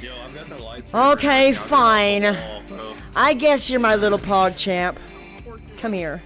Yo, okay, fine. I guess you're my little pog champ. Come here.